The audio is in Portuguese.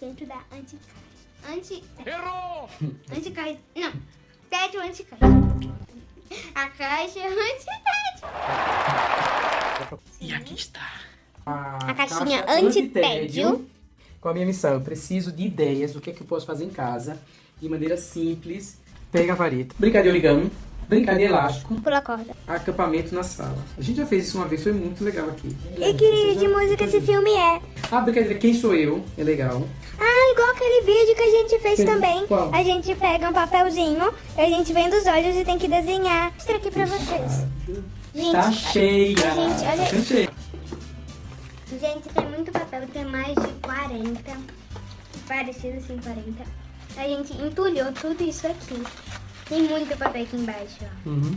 dentro da anticaixa. Anti... Errou! Anticaixa. Não. Tédio anticaixa. A caixa é antitédio. E aqui está. A caixinha antitédio. Qual a minha missão? Eu preciso de ideias do que, é que eu posso fazer em casa de maneira simples. Pega a vareta. Brincar de origami, brincar de elástico, Pula corda. acampamento na sala. A gente já fez isso uma vez, foi muito legal aqui. E que de música esse filme é? Ah, brincadeira, quem sou eu? É legal. Ah, igual aquele vídeo que a gente fez Sim. também. Qual? A gente pega um papelzinho, a gente vem dos olhos e tem que desenhar. Vou mostrar aqui pra vocês. Gente, Tá cheia. Gente, olha- Tá cheia. gente, tem muito papel, tem mais de 40. Parecido assim, 40. A gente entulhou tudo isso aqui. Tem muito papel aqui embaixo, ó. Uhum.